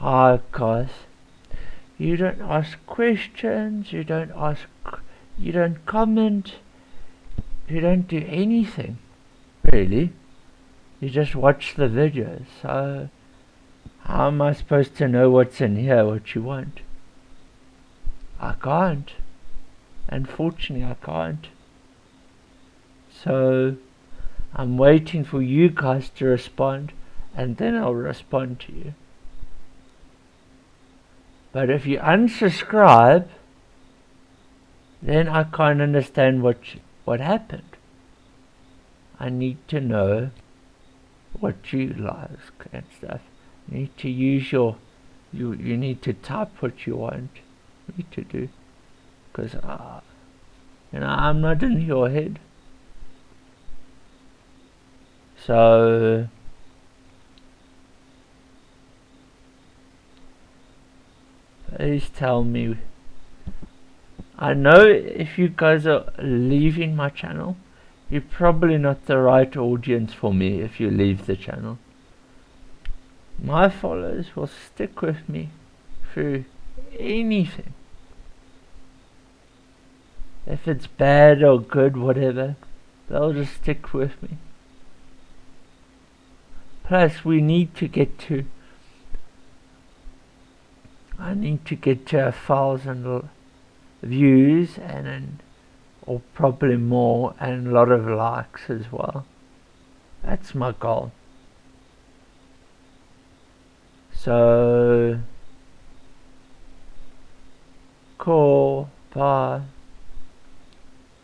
Hi guys. You don't ask questions, you don't ask, you don't comment, you don't do anything, really. You just watch the videos, so how am I supposed to know what's in here, what you want? I can't. Unfortunately, I can't. So, I'm waiting for you guys to respond, and then I'll respond to you. But if you unsubscribe, then I can't understand what what happened. I need to know what you like and stuff. You need to use your you you need to type what you want me to do because uh, you know I'm not in your head. So please tell me. I know if you guys are leaving my channel you're probably not the right audience for me if you leave the channel. My followers will stick with me through anything. If it's bad or good whatever they'll just stick with me. Plus we need to get to I need to get a thousand views and then or probably more and a lot of likes as well. That's my goal. So cool bye